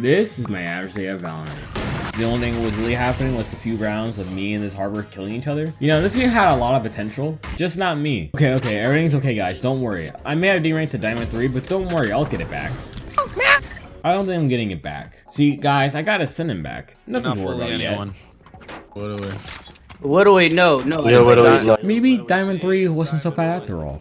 This is my average day at Valorant. The only thing that was really happening was the few rounds of me and this harbor killing each other. You know, this game had a lot of potential, just not me. Okay, okay, everything's okay, guys. Don't worry. I may have deranked to Diamond 3, but don't worry, I'll get it back. I don't think I'm getting it back. See, guys, I gotta send him back. Nothing to worry about yet. What do we? What do we No, No, Yeah, what do we Maybe what do Maybe Diamond 3 wasn't so bad after all.